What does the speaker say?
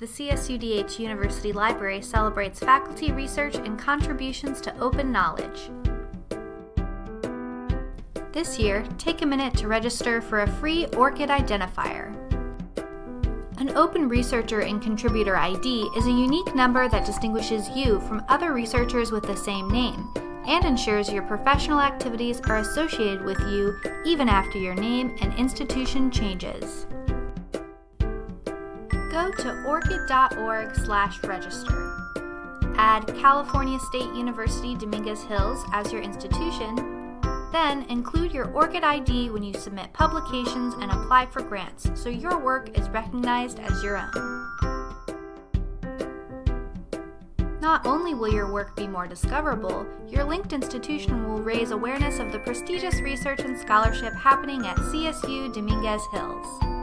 the CSUDH University Library celebrates faculty research and contributions to open knowledge. This year, take a minute to register for a free ORCID identifier. An Open Researcher and Contributor ID is a unique number that distinguishes you from other researchers with the same name and ensures your professional activities are associated with you even after your name and institution changes. Go to orcid.org slash register. Add California State University Dominguez Hills as your institution then include your ORCID ID when you submit publications and apply for grants so your work is recognized as your own. Not only will your work be more discoverable, your linked institution will raise awareness of the prestigious research and scholarship happening at CSU Dominguez Hills.